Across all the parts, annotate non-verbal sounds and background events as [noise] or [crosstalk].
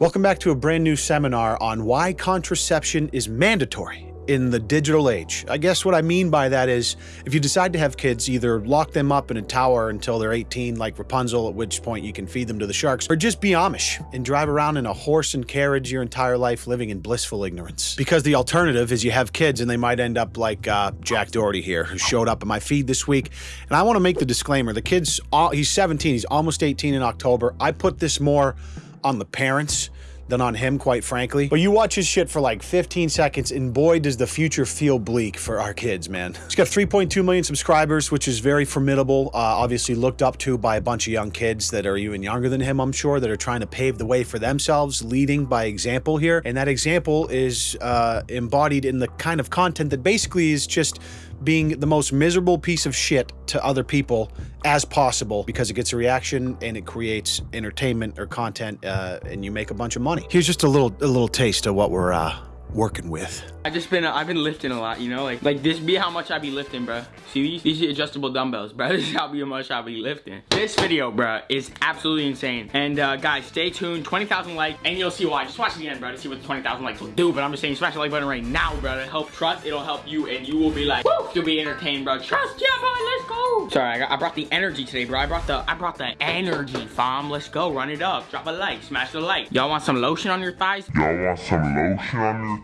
Welcome back to a brand new seminar on why contraception is mandatory in the digital age. I guess what I mean by that is if you decide to have kids, either lock them up in a tower until they're 18 like Rapunzel, at which point you can feed them to the sharks, or just be Amish and drive around in a horse and carriage your entire life living in blissful ignorance. Because the alternative is you have kids and they might end up like uh, Jack Doherty here, who showed up in my feed this week. And I want to make the disclaimer, the kid's, he's 17, he's almost 18 in October. I put this more on the parents than on him, quite frankly. But you watch his shit for like 15 seconds, and boy, does the future feel bleak for our kids, man. He's got 3.2 million subscribers, which is very formidable. Uh, obviously looked up to by a bunch of young kids that are even younger than him, I'm sure, that are trying to pave the way for themselves, leading by example here. And that example is uh, embodied in the kind of content that basically is just being the most miserable piece of shit to other people as possible because it gets a reaction and it creates entertainment or content uh, and you make a bunch of money. Here's just a little a little taste of what we're uh, working with. I've just been I've been lifting a lot, you know, like like this be how much I be lifting, bro. See these these adjustable dumbbells, bro. [laughs] This is how much I be lifting. This video, bro, is absolutely insane. And uh, guys, stay tuned. 20,000 likes, and you'll see why. Just watch the end, bro, to see what the 20,000 likes will do. But I'm just saying, smash the like button right now, bro. To help trust, it'll help you, and you will be like, woo, you'll be entertained, bro. Trust, yeah, boy, let's go. Sorry, I, got, I brought the energy today, bro. I brought the I brought the energy, fam. Let's go, run it up. Drop a like, smash the like. Y'all want some lotion on your thighs? Y'all want some lotion on your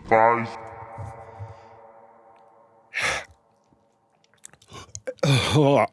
oh.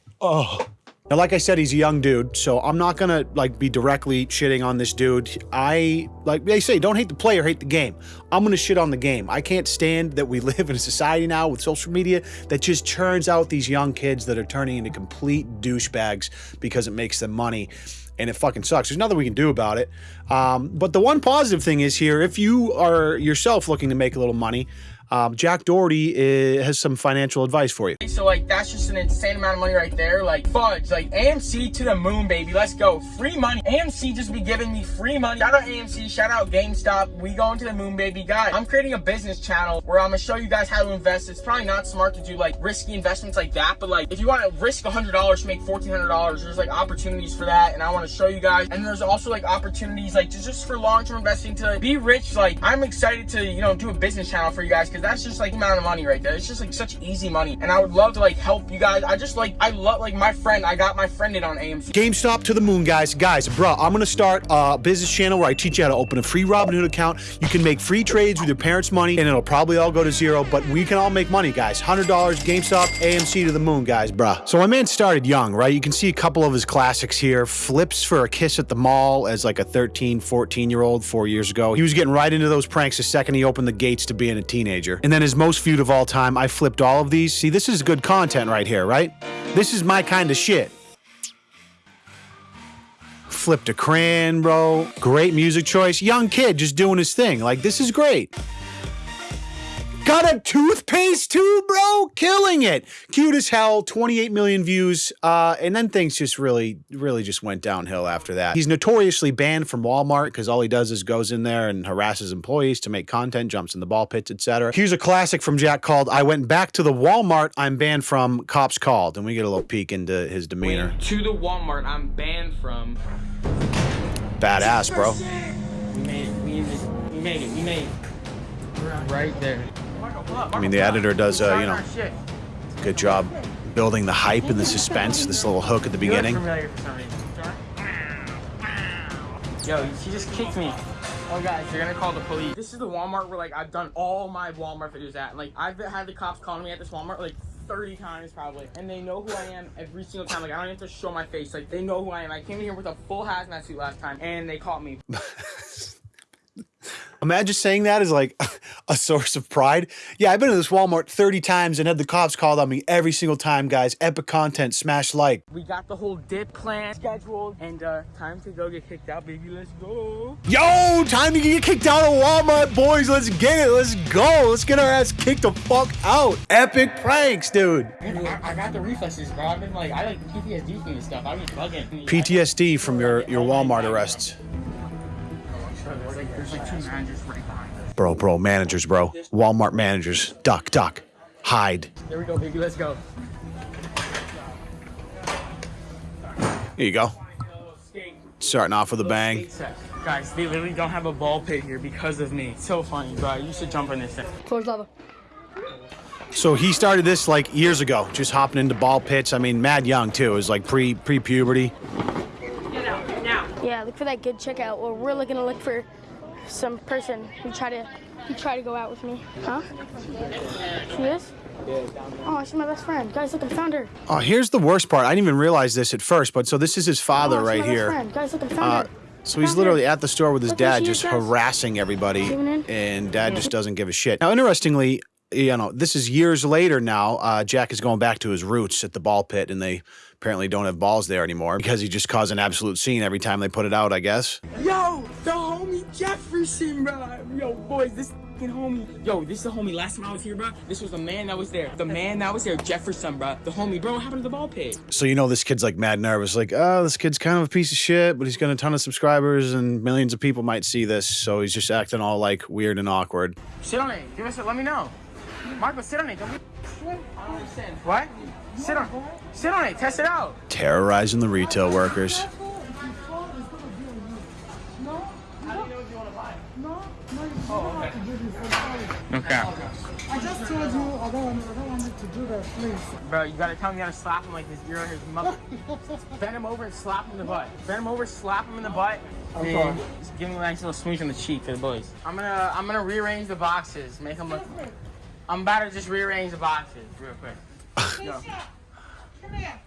[sighs] oh. Now, like I said, he's a young dude, so I'm not gonna like be directly shitting on this dude. I like they say, don't hate the player, hate the game. I'm gonna shit on the game. I can't stand that we [laughs] live in a society now with social media that just churns out these young kids that are turning into complete douchebags because it makes them money and it fucking sucks. There's nothing we can do about it. Um, but the one positive thing is here, if you are yourself looking to make a little money, um, Jack Doherty is, has some financial advice for you. So like that's just an insane amount of money right there. Like fudge, like AMC to the moon, baby. Let's go. Free money. AMC just be giving me free money. Shout out AMC, shout out GameStop. We going to the moon, baby. Guys, I'm creating a business channel where I'm gonna show you guys how to invest. It's probably not smart to do like risky investments like that, but like if you want to risk $100 to make $1,400, there's like opportunities for that. And I want to show you guys. And there's also like opportunities like just for long-term investing to be rich. Like I'm excited to, you know, do a business channel for you guys because that's just like amount of money right there. It's just like such easy money. And I would love to like help you guys. I just like, I love like my friend, I got my friend in on AMC. GameStop to the moon, guys. Guys, bro, I'm gonna start a business channel where I teach you how to open a free Robinhood account. You can make free trades with your parents' money and it'll probably all go to zero, but we can all make money, guys. $100, GameStop, AMC to the moon, guys, bruh. So my man started young, right? You can see a couple of his classics here. Flips for a kiss at the mall as like a 13, 14 year old four years ago. He was getting right into those pranks the second he opened the gates to being a teenager. And then his most viewed of all time, I flipped all of these. See, this is good content right here, right? This is my kind of shit. Flipped a crayon, bro. Great music choice. Young kid just doing his thing. Like, this is great. Got a toothpaste tube, bro? Killing it. Cute as hell, 28 million views. Uh, and then things just really, really just went downhill after that. He's notoriously banned from Walmart because all he does is goes in there and harasses employees to make content, jumps in the ball pits, etc. Here's a classic from Jack called I Went Back to the Walmart I'm Banned From Cops Called. And we get a little peek into his demeanor. Went to the Walmart I'm banned from. Badass, bro. We made it. We made it. We made it. We made it. Right there. I mean, the editor does, uh, you know, good job building the hype and the suspense, this little hook at the beginning. Yo, she just kicked me. Oh, guys, you're gonna call the police. This is the Walmart where, like, I've done all my Walmart videos at. Like, I've had the cops calling me at this Walmart, like, 30 times probably. And they know who I am every single time. Like, I don't even have to show my face. Like, they know who I am. I came in here with a full hazmat suit last time, and they caught me. [laughs] Imagine saying that as like [laughs] a source of pride. Yeah, I've been to this Walmart 30 times and had the cops called on me every single time, guys. Epic content, smash like. We got the whole dip plan scheduled and uh, time to go get kicked out, baby. Let's go. Yo, time to get kicked out of Walmart, boys. Let's get it. Let's go. Let's get our ass kicked the fuck out. Epic pranks, dude. I, I got the reflexes, bro. I've been like, I like PTSD from this stuff. I've been bugging. PTSD from your, your Walmart arrests. Bro, bro, managers, bro. Walmart managers. Duck, duck. Hide. There we go, baby. Let's go. Here you go. Starting off with a bang. Guys, they literally don't have a ball pit here because of me. So funny, bro. You should jump in this thing. Towards lava. So he started this like years ago, just hopping into ball pits. I mean, mad young too. It was like pre pre puberty. Yeah, look for that good chick out. Or we're looking to look for some person who try to who try to go out with me. Huh? She is? Oh, she's my best friend. Guys, look, I found her. Oh, here's the worst part. I didn't even realize this at first, but so this is his father oh, right here. Guys, look, Uh, so he's literally at the store with his Look dad, just is, harassing everybody, and dad just doesn't give a shit. Now, interestingly, you know, this is years later now. Uh, Jack is going back to his roots at the ball pit, and they apparently don't have balls there anymore because he just caused an absolute scene every time they put it out. I guess. Yo, the homie Jefferson, bro. Yo, boys, this fucking homie. Yo, this is the homie. Last time I was here, bro, this was the man that was there. The man that was there, Jefferson, bro. The homie, bro. What happened to the ball pit? So you know this kid's like mad nervous, like, oh, this kid's kind of a piece of shit, but he's got a ton of subscribers and millions of people might see this, so he's just acting all like weird and awkward. Sit on it. Give us a, let me know. Marco, sit on it. Don't be. I don't understand. What? Sit on Sit on it. Test it out. Terrorizing the retail workers. Okay. I just told you I don't, want, I don't want you to do that, please. Bro, you gotta tell him you gotta slap him like this. You're his mother. Bend him over and slap him in the butt. Bend him over, slap him in the butt. I'm and. Just give him a nice little smooch on the cheek for the boys. I'm gonna I'm gonna rearrange the boxes. Make them look. I'm about to just rearrange the boxes real quick. Yo. Come here.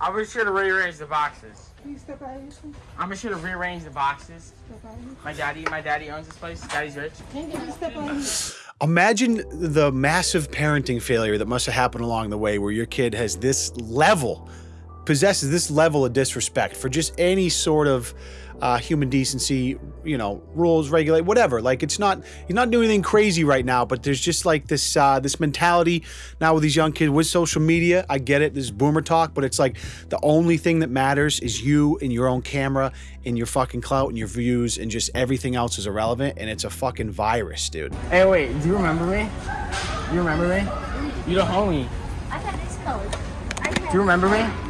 I'll be sure to rearrange the boxes. Please step out here. I'm be sure to rearrange the boxes. Step out here. My daddy, my daddy owns this place. Daddy's rich. Can you step out here? Imagine the massive parenting failure that must have happened along the way where your kid has this level, possesses this level of disrespect for just any sort of uh, human decency, you know, rules, regulate, whatever. Like it's not, he's not doing anything crazy right now, but there's just like this, uh, this mentality now with these young kids with social media. I get it, this is boomer talk, but it's like the only thing that matters is you and your own camera and your fucking clout and your views and just everything else is irrelevant. And it's a fucking virus, dude. Hey, wait. Do you remember me? You remember me? You the homie. I got this code. Do you remember me?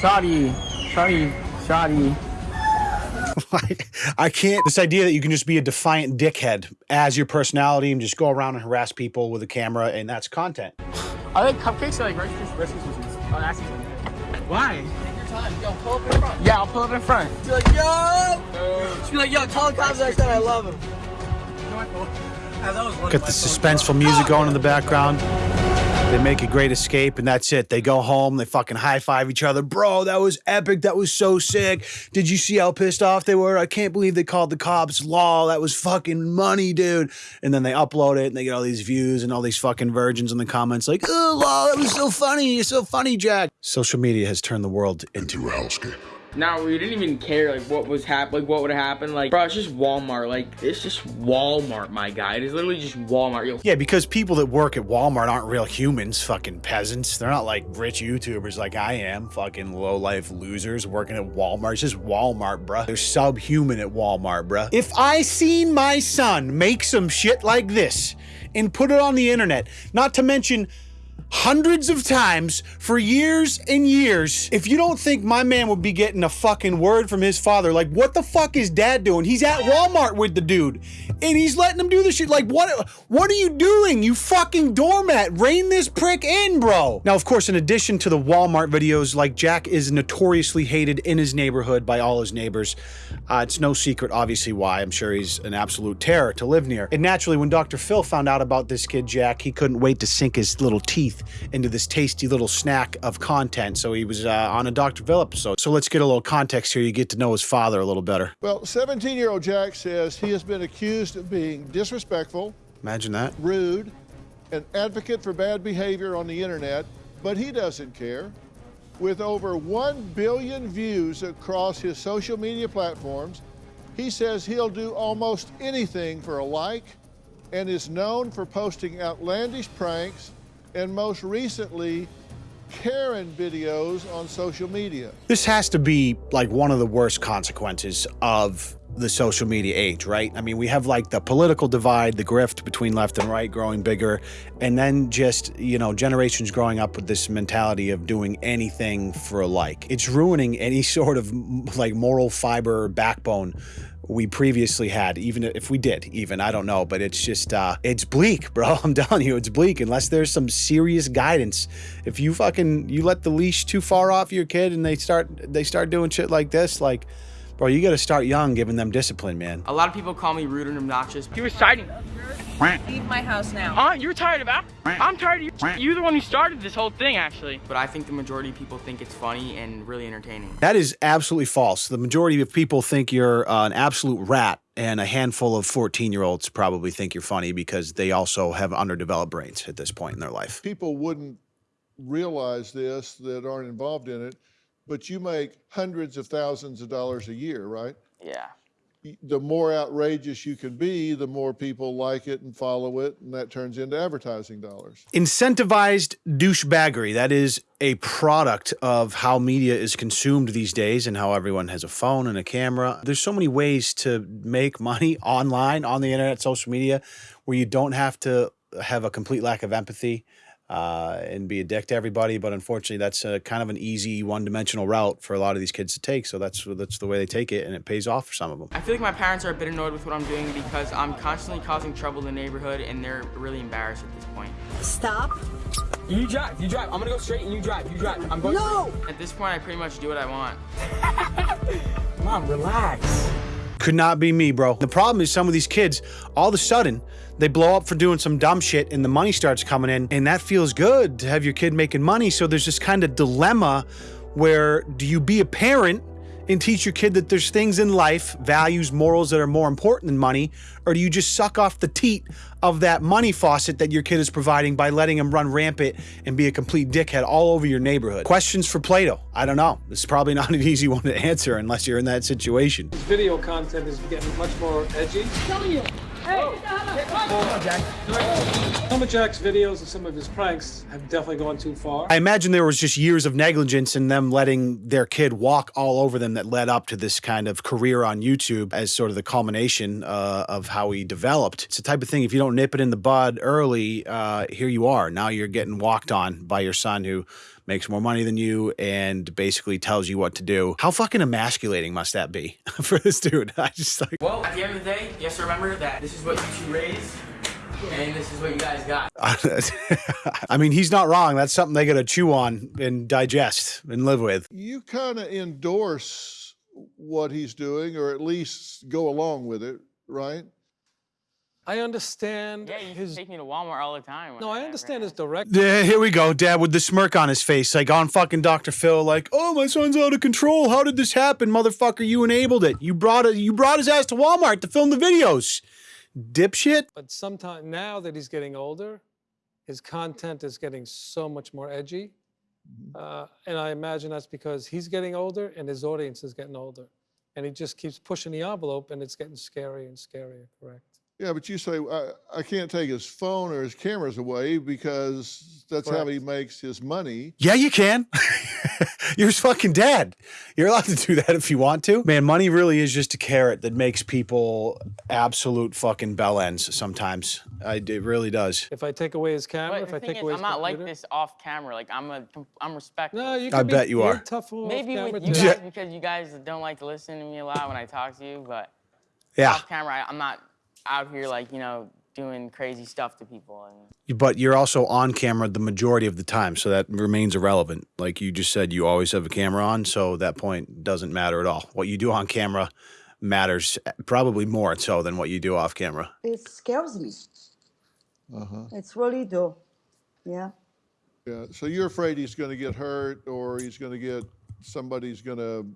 Shotty, Shotty, Shotty. [laughs] I can't. This idea that you can just be a defiant dickhead as your personality and just go around and harass people with a camera and that's content. [sighs] Are they cupcakes or like Rice Krispies? Rice Krispies. Oh, that's easy. Why? Take your time. Yo, pull up in front. Yeah, I'll pull up in front. Be like, yo! Just be like, yo, tell the cops next time I love him. Got the suspenseful music going in the background. They make a great escape and that's it. They go home, they fucking high five each other. Bro, that was epic. That was so sick. Did you see how pissed off they were? I can't believe they called the cops. Law, that was fucking money, dude. And then they upload it and they get all these views and all these fucking virgins in the comments like, oh, Law, that was so funny. You're so funny, Jack. Social media has turned the world into a hellscape. Now we didn't even care like what was hap like what would happen. Like, bro, it's just Walmart. Like, it's just Walmart, my guy. It is literally just Walmart. Yo, Yeah, because people that work at Walmart aren't real humans, fucking peasants. They're not like rich YouTubers like I am, fucking low life losers working at Walmart. It's just Walmart, bruh. They're subhuman at Walmart, bruh. If I seen my son make some shit like this and put it on the internet, not to mention hundreds of times for years and years. If you don't think my man would be getting a fucking word from his father, like what the fuck is dad doing? He's at Walmart with the dude. And he's letting him do this shit. Like, what what are you doing? You fucking doormat. Rein this prick in, bro. Now, of course, in addition to the Walmart videos, like Jack is notoriously hated in his neighborhood by all his neighbors. Uh, it's no secret, obviously, why. I'm sure he's an absolute terror to live near. And naturally, when Dr. Phil found out about this kid, Jack, he couldn't wait to sink his little teeth into this tasty little snack of content. So he was uh, on a Dr. Phil episode. So let's get a little context here. You get to know his father a little better. Well, 17 year old Jack says he has been accused of being disrespectful, Imagine that. rude, an advocate for bad behavior on the internet, but he doesn't care. With over 1 billion views across his social media platforms, he says he'll do almost anything for a like and is known for posting outlandish pranks and most recently, Karen videos on social media. This has to be like one of the worst consequences of the social media age, right? I mean, we have like the political divide, the grift between left and right growing bigger, and then just, you know, generations growing up with this mentality of doing anything for a like. It's ruining any [laughs] sort of like moral fiber backbone we previously had, even if we did, even I don't know, but it's just uh it's bleak, bro. [laughs] I'm telling you, it's bleak unless there's some serious guidance. If you fucking you let the leash too far off your kid and they start they start doing shit like this, like bro, you got to start young, giving them discipline, man. A lot of people call me rude and obnoxious. He was citing. Leave my house now. Uh, you're tired of that? I'm tired of you. You're the one who started this whole thing, actually. But I think the majority of people think it's funny and really entertaining. That is absolutely false. The majority of people think you're uh, an absolute rat, and a handful of 14 year olds probably think you're funny because they also have underdeveloped brains at this point in their life. People wouldn't realize this that aren't involved in it, but you make hundreds of thousands of dollars a year, right? Yeah. The more outrageous you can be, the more people like it and follow it, and that turns into advertising dollars. Incentivized douchebaggery. That is a product of how media is consumed these days and how everyone has a phone and a camera. There's so many ways to make money [laughs] online, on the internet, social media, where you don't have to have a complete lack of empathy uh, and be a dick to everybody. But unfortunately, that's a kind of an easy one-dimensional route for a lot of these kids to take. So that's that's the way they take it, and it pays off for some of them. I feel like my parents are a bit annoyed with what I'm doing because I'm constantly causing trouble in the neighborhood and they're really embarrassed at this point. Stop. You drive, you drive. I'm gonna go straight and you drive, you drive. I'm going No. At this point, I pretty much do what I want. [laughs] Mom, relax. Could not be me, bro. The problem is some of these kids, all of a sudden, they blow up for doing some dumb shit and the money starts coming in, and that feels good to have your kid making money. So there's this kind of dilemma where do you be a parent and teach your kid that there's things in life, values, morals that are more important than money, or do you just suck off the teat of that money faucet that your kid is providing by letting him run rampant and be a complete dickhead all over your neighborhood? Questions for Plato. I don't know. This is probably [laughs] not an easy one to answer unless you're in that situation. Video content is getting much more edgy. Some of Jack's videos and some of his pranks have definitely gone too far. I imagine there was just years of negligence in them letting their kid walk all over them that led up to this kind of career on YouTube as sort of the culmination uh, of how he developed. It's the type of thing, if you don't nip it in the bud early, uh, here you are. Now you're getting walked on by your son who makes more money than you and basically tells you what to do. How fucking emasculating must that be [laughs] for this dude? I just like, Well, at the end of the day, you have to remember that this is what you two raised and this is what you guys got. [laughs] I mean, he's not wrong. That's something they got to chew on and digest and live with. You kind of endorse what he's doing, or at least go along with it, right? I understand Yeah, you his. take me to Walmart all the time. No, I understand his direct. Yeah, here we go, Dad, with the smirk on his face, like on fucking Dr. Phil, like, "Oh, my son's out of control. How did this happen, motherfucker? You enabled it. You brought it. You brought his ass to Walmart to film the videos, dipshit." But sometimes now that he's getting older, his content is getting so much more edgy. Uh, and I imagine that's because he's getting older and his audience is getting older. And he just keeps pushing the envelope and it's getting scarier and scarier, correct? Yeah, but you say, I, I can't take his phone or his cameras away because that's how he makes his money. Yeah, you can. [laughs] You're his fucking dad. You're allowed to do that if you want to. Man, money really is just a carrot that makes people absolute fucking bell ends sometimes. I, it really does. If I take away his camera, But if I take is, away I'm his not like this off camera. Like I'm a, I'm respectful. No, you I be, bet you you're tough Maybe with you guys because you guys don't like to listen to me a lot when I talk to you, but Yeah. off camera, I, I'm not out here like you know doing crazy stuff to people. And But you're also on camera the majority of the time, so that remains irrelevant. Like you just said, you always have a camera on, so that point doesn't matter at all. What you do on camera matters probably more so than what you do off camera. it scares me. Uh-huh. It's really do. Yeah. Yeah. So you're afraid he's going to get hurt or he's going to get somebody's going to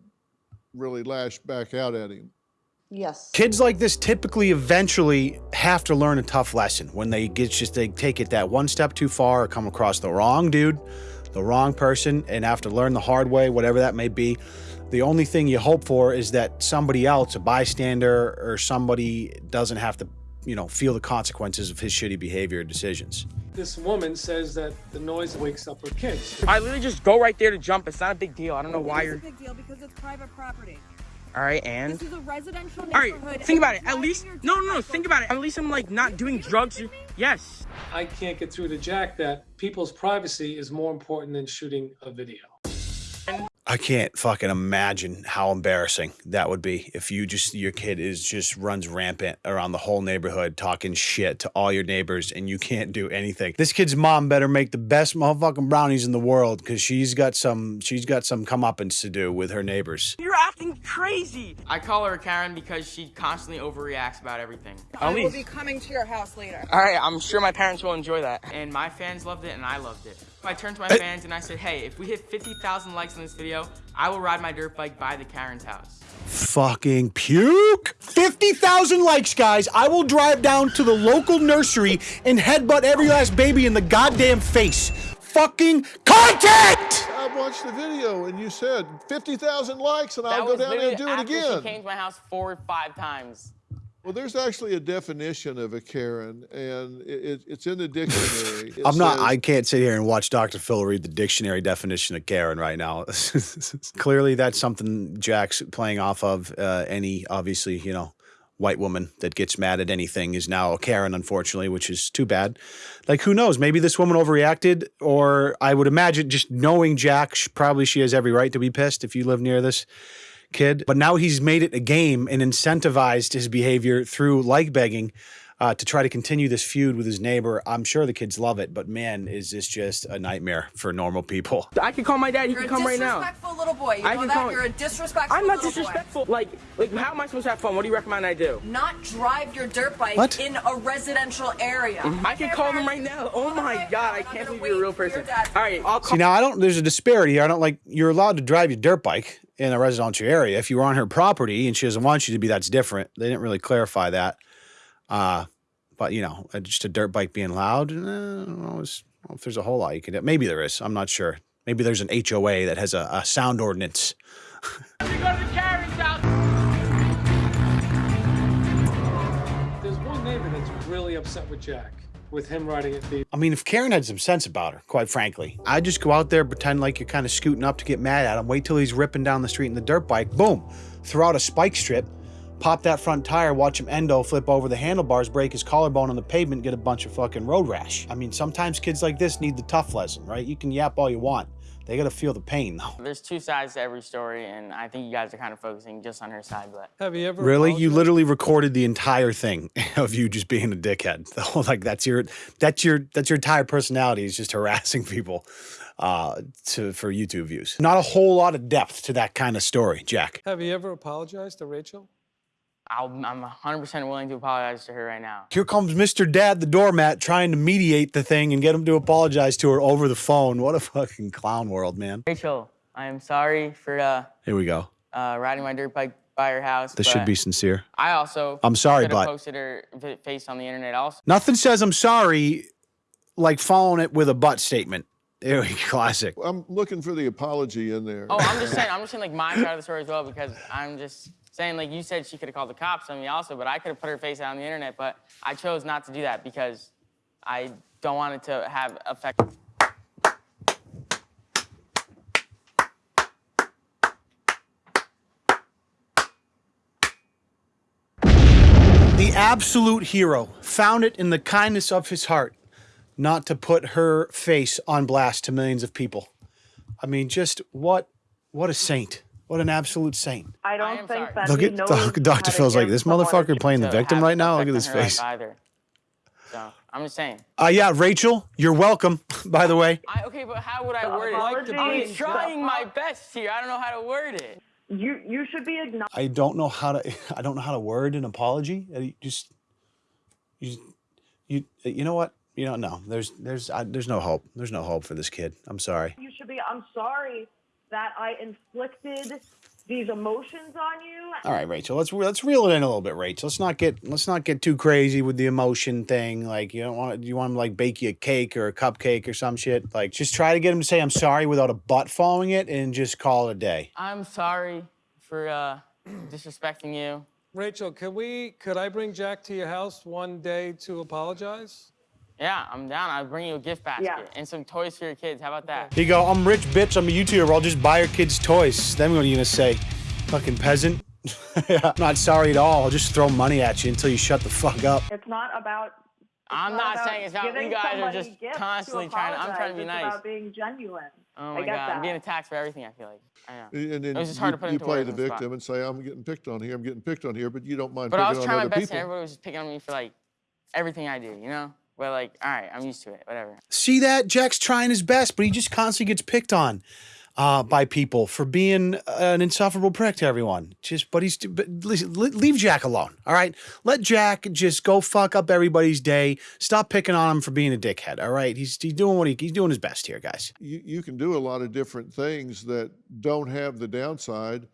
really lash back out at him. Yes. Kids like this typically eventually have to learn a tough lesson when they get just they take it that one step too far or come across the wrong dude, the wrong person, and have to learn the hard way, whatever that may be. The only thing you hope for is that somebody else, a bystander or somebody, doesn't have to, you know, feel the consequences of his shitty behavior or decisions. This woman says that the noise wakes up her kids. I literally just go right there to jump. It's not a big deal. I don't know why It's you're. It's a big deal because it's private property. All right, and This is a residential all right, think about it. At least no, no, no. Think about it. At least I'm like not doing drugs. Yes. I can't get through to Jack that people's privacy is more important than shooting a video. I can't fucking imagine how embarrassing that would be if you just your kid is just runs rampant around the whole neighborhood talking shit to all your neighbors and you can't do anything. This kid's mom better make the best motherfucking brownies in the world because she's got some she's got some comeuppance to do with her neighbors. You're acting crazy. I call her Karen because she constantly overreacts about everything. I will be coming to your house later. All right, I'm sure my parents will enjoy that. And my fans loved it, and I loved it. I turned to my fans and I said, hey, if we hit 50,000 likes on this video, I will ride my dirt bike by the Karen's house. Fucking puke. 50,000 likes, guys. I will drive down to the local nursery and headbutt every last baby in the goddamn face. Fucking content! I watched the video and you said 50,000 likes and That I'll go down there and do literally it after again. She came to my house four or five times. Well, there's actually a definition of a Karen, and it, it, it's in the dictionary. [laughs] It I'm not, I can't sit here and watch Dr. Phil read the dictionary definition of Karen right now. [laughs] Clearly, that's something Jack's playing off of. Uh, any, obviously, you know, white woman that gets mad at anything is now a Karen, unfortunately, which is too bad. Like, who knows? Maybe this woman overreacted, or I would imagine just knowing Jack, probably she has every right to be pissed if you live near this kid. But now he's made it a game and incentivized his behavior through like begging uh, to try to continue this feud with his neighbor. I'm sure the kids love it, but man, is this just a nightmare for normal people. I can call my dad. He You're can come right now. disrespectful little boy. You I know can that? call- You're a disrespectful I'm not little boy. disrespectful. Like, like, how am I supposed to have fun? What do you recommend I do? Not drive your dirt bike What? in a residential area. I can call them right now. Oh my god, I can't believe you're a real person. All right, I'll call. See, now I don't, there's a disparity here. I don't like, you're allowed to drive your dirt bike in a residential area. If you were on her property and she doesn't want you to be, that's different. They didn't really clarify that. Uh, but, you know, uh, just a dirt bike being loud, eh, I don't know, I don't know if there's a whole lot you can do. Maybe there is. I'm not sure. Maybe there's an HOA that has a, a sound ordinance. We go to the Karen's house. There's one neighbor that's really upset with Jack, with him riding at the I mean, if Karen had some sense about her, quite frankly, I'd just go out there, pretend like you're kind of scooting up to get mad at him, wait till he's ripping down the street in the dirt bike, boom, throw out a spike strip, pop that front tire, watch him endo flip over the handlebars, break his collarbone on the pavement, get a bunch of fucking road rash. I mean, sometimes kids like this need the tough lesson, right? You can yap all you want. They gotta feel the pain, though. There's two sides to every story, and I think you guys are kind of focusing just on her side, but Have you ever Really? You literally recorded the entire thing [laughs] of you just being a dickhead. [laughs] Like that's your that's your that's your entire personality is just [laughs] harassing people uh to for YouTube views. Not a whole lot of depth to that kind of story, Jack. Have you ever apologized to Rachel? I'll, I'm 100% willing to apologize to her right now. Here comes Mr. Dad the doormat trying to mediate the thing and get him to apologize to her over the phone. What a fucking clown world, man. Rachel, I am sorry for uh, Here we go. uh, riding my dirt bike by her house. This should be sincere. I also. I'm sorry, could have but- posted her face on the internet also. Nothing says I'm sorry like following it with a butt statement. There we go. [laughs] Classic. I'm looking for the apology in there. Oh, I'm just [laughs] saying. I'm just saying like my side of the story as well because I'm just saying like you said she could have called the cops on me also, but I could have put her face out on the internet, but I chose not to do that because I don't want it to have effect. The absolute hero found it in the kindness of his heart not to put her face on blast to millions of people. I mean, just what what a saint. What an absolute saint. I I don't am think sorry. that Look at knows Doc- how Dr. to Phil's like, give this motherfucker playing the victim right now. Look at his on her life face. Either. So I'm just saying. Uh, yeah, Rachel, you're welcome, [laughs] by the way. I, okay, but how would I word it? I'm trying my best here. I don't know how to word it. You you should be acknowledged. I don't know how to [laughs] I don't know how to word an apology. Uh, you Just you you you know what? You know no. There's there's I, there's no hope. There's no hope for this kid. I'm sorry. You should be. I'm sorry that I inflicted these emotions on you. All right, Rachel. Let's let's reel it in a little bit, Rachel. Let's not get let's not get too crazy with the emotion thing. Like you don't want you want him to like bake you a cake or a cupcake or some shit. Like just try to get him to say I'm sorry without a butt following it, and just call it a day. I'm sorry for uh, [clears throat] disrespecting you. Rachel, could we could I bring Jack to your house one day to apologize? Yeah, I'm down. I'll bring you a gift basket Yeah. and some toys for your kids. How about that? Here you go. I'm rich, bitch. I'm a YouTuber. I'll just buy your kids toys. Then what are you gonna say? Fucking peasant. [laughs] yeah. Not sorry at all. I'll just throw money at you until you shut the fuck up. It's not about. it's I'm not about saying it's about- you guys are just gifts constantly trying- I'm trying to be apologize. nice. It's about being genuine. Oh I my get god, that. I'm being attacked for everything. I feel like. I know. And then it was just you, hard to put you into play words the on the spot. victim and say, I'm getting picked on here, I'm getting picked on here, but you don't mind But I picking was on trying my other best, people. and everybody was just picking on me for like everything I do, you know. But like, all right, I'm used to it. Whatever. See that? Jack's trying his best, but he just constantly gets picked on uh, by people for being an insufferable prick to everyone. Just, but he's, but listen, leave Jack alone. All right, let Jack just go fuck up everybody's day. Stop picking on him for being a dickhead. All right, he's he's doing what he, he's doing his best here, guys. you, you can do a lot of different things that don't have the downside,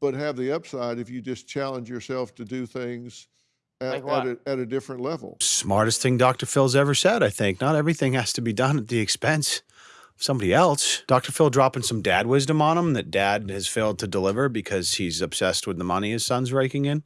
but have the upside if you just challenge yourself to do things at, Like at, a, at a different level. Smartest thing Dr. Phil's ever said. I think not everything has to be done at the expense of somebody else. Dr. Phil dropping some dad wisdom on him that dad has failed to deliver because he's obsessed with the money his son's raking in.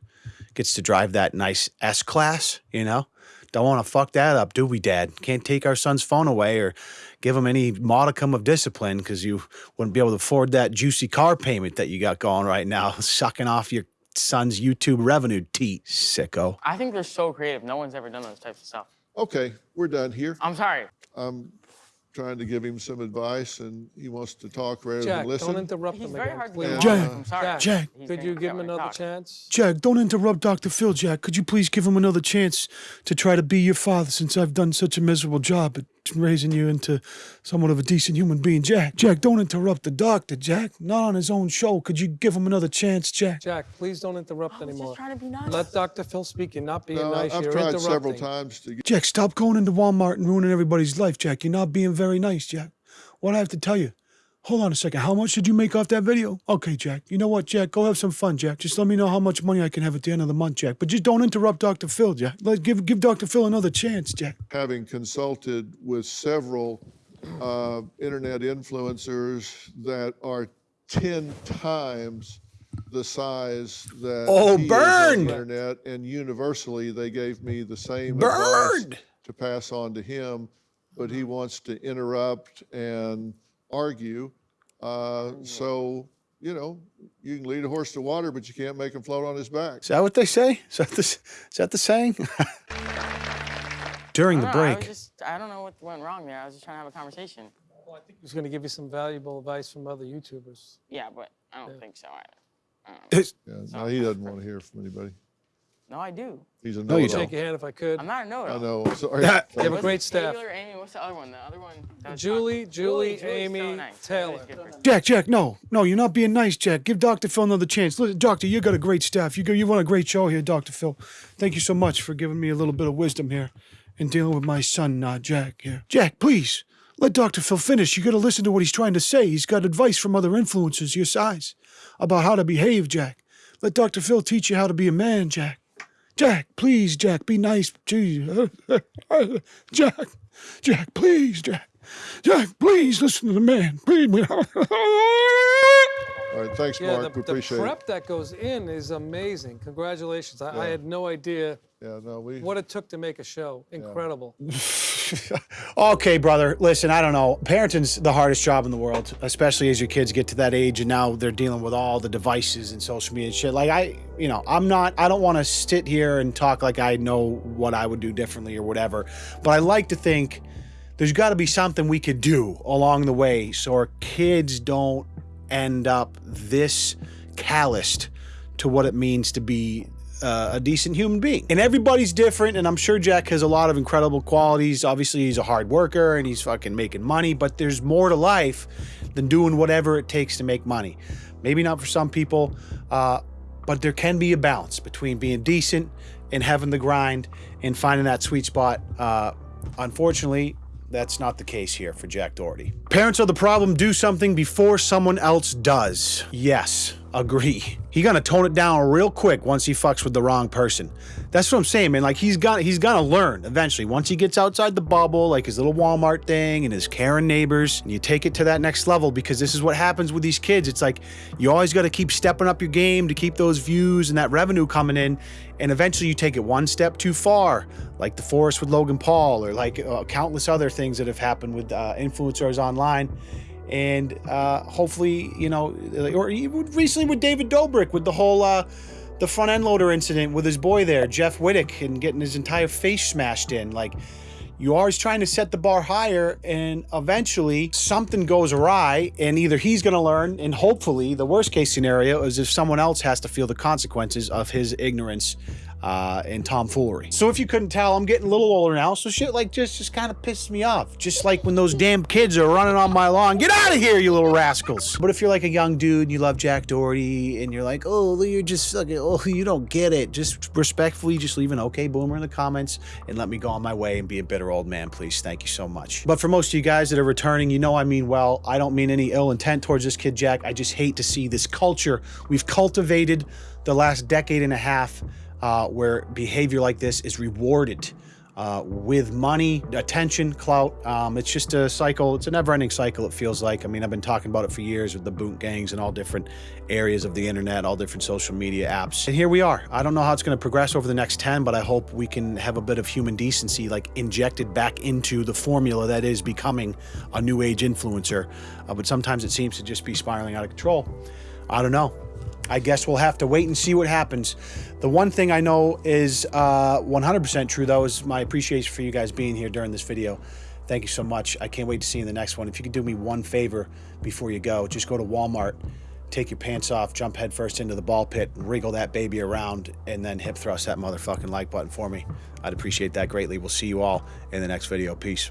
Gets to drive that nice S class, you know. Don't want to fuck that up, do we, Dad? Can't take our son's phone away or give him any modicum of discipline because you wouldn't be able to afford that juicy car payment that you got going right now, [laughs] sucking off your son's YouTube revenue T sicko. I think they're so creative. No one's ever done those types of stuff. Okay, we're done here. I'm sorry. I'm trying to give him some advice, and he wants to talk rather Jack, than listen. don't interrupt He's him very again, hard to please. get along Jack, with. I'm sorry. Jack, Jack. He's Could gonna you give him another talks. chance? Jack, don't interrupt Dr. Phil, Jack. Could you please give him another chance to try to be your father since I've done such a miserable job at raising you into somewhat of a decent human being? Jack, Jack, don't interrupt the doctor, Jack. Not on his own show. Could you give him another chance, Jack? Jack, please don't interrupt I was anymore. just trying to be nice. Let Dr. Phil speak. You're not being No, nice. I've You're tried interrupting. several times to get. Jack, stop going into Walmart and ruining everybody's life, Jack. You're not being very nice, Jack. What I have to tell you. Hold on a second. How much did you make off that video? Okay, Jack. You know what, Jack? Go have some fun, Jack. Just let me know how much money I can have at the end of the month, Jack. But just don't interrupt Dr. Phil, Jack. Let give give Dr. Phil another chance, Jack. having consulted with several uh, internet influencers that are 10 times the size that Oh, he is on burned! the internet and universally they gave me the same Burned! advice to pass on to him but he wants to interrupt and argue uh, so you know you can lead a horse to water but you can't make him float on his back Is that what they say? Is that the, is that the saying? [laughs] During the don't know, I break. just, I don't know what went wrong there. I was just trying to have a conversation. Well, I think he was going to give you some valuable advice from other YouTubers. Yeah, but I don't think so either. I don't know. It's- yeah, no, he doesn't want to hear from anybody No, I do. he's a No, you know-it-all. Shake your hand if I could. I'm not a know-it-all. I know sorry Yeah. [laughs] You have a great staff. Taylor, Amy, what's the other one? The other one. that was Julie, talking- Julie, Julie's Amy, so nice. Taylor. Julie's good person. Jack, Jack, no, no, you're not being nice, Jack. Give Dr. Phil another chance. Listen, Doctor, you got a great staff. You go, you run a great show here, Dr. Phil. Thank you so much for giving me a little bit of wisdom here in dealing with my son, uh, Jack. Here, Jack, please let Dr. Phil finish. You got to listen to what he's trying to say. He's got advice from other influencers your size about how to behave, Jack. Let Dr. Phil teach you how to be a man, Jack. Jack, please, Jack, be nice. Gee, [laughs] Jack, Jack, please, Jack. Jack, please listen to the man. Please. [laughs] all right thanks Yeah, mark the, we the appreciate it The prep that goes in is amazing. Congratulations. I, I had no idea Yeah, no, we. what it took to make a show. Incredible. [laughs] okay, brother. Listen, I don't know. Parenting's the hardest job in the world, especially as your kids get to that age and now they're dealing with all the devices and social media and shit. Like I, you know, I'm not I don't want to sit here and talk like I know what I would do differently or whatever. But I like to think there's got to be something we could do along the way so our kids don't end up this calloused to what it means to be uh, a decent human being. And everybody's different, and I'm sure Jack has a lot of incredible qualities. Obviously, he's a hard worker and he's fucking making money, but there's more to life than doing whatever it takes to make money. Maybe not for some people, uh, but there can be a balance between being decent and having the grind and finding that sweet spot. Uh, unfortunately, that's not the case here for Jack Doherty. Parents are the problem. Do something before someone else does. Yes, agree. He gonna tone it down real quick once he fucks with the wrong person. That's what I'm saying, man. Like he's gonna he's gonna learn eventually. Once he gets outside the bubble, like his little Walmart thing and his Karen neighbors, and you take it to that next level because this is what happens with these kids. It's like you always got to keep stepping up your game to keep those views and that revenue coming in, and eventually you take it one step too far, like the forest with Logan Paul, or like uh, countless other things that have happened with uh, influencers online and uh, hopefully, you know, or recently with David Dobrik with the whole uh, the front end loader incident with his boy there, Jeff Wittek, and getting his entire face smashed in. Like, you're always trying to set the bar higher, and eventually something goes awry, and either he's going to learn, and hopefully, the worst case scenario is if someone else has to feel the consequences of his ignorance uh, and tomfoolery. So if you couldn't tell, I'm getting a little older now, so shit like just just kind of pisses me off. Just like when those damn kids are running on my lawn, get out of here, you little rascals. But if you're like a young dude and you love Jack Doherty and you're like, oh, you're just fucking, oh, you don't get it. Just respectfully, just leave an okay boomer in the comments and let me go on my way and be a bitter old man, please. Thank you so much. But for most of you guys that are returning, you know I mean well. I don't mean any ill intent towards this kid, Jack. I just hate to see this culture we've cultivated the last decade and a half uh, where behavior like this is rewarded uh, with money, attention, clout. Um, it's just a cycle. It's a never-ending cycle. It feels like. I mean, I've been talking about it for years with the boot gangs and all different areas of the internet, all different social media apps. And here we are. I don't know how it's going to progress over the next 10, but I hope we can have a bit of human decency like injected back into the formula that is becoming a new age influencer. Uh, but sometimes it seems to just be spiraling out of control. I don't know. I guess we'll have to wait and see what happens. The one thing I know is 100% uh, true, though, is my appreciation for you guys being here during this video. Thank you so much. I can't wait to see you in the next one. If you could do me one favor before you go, just go to Walmart, take your pants off, jump headfirst into the ball pit, wriggle that baby around, and then hip thrust that motherfucking like button for me. I'd appreciate that greatly. We'll see you all in the next video. Peace.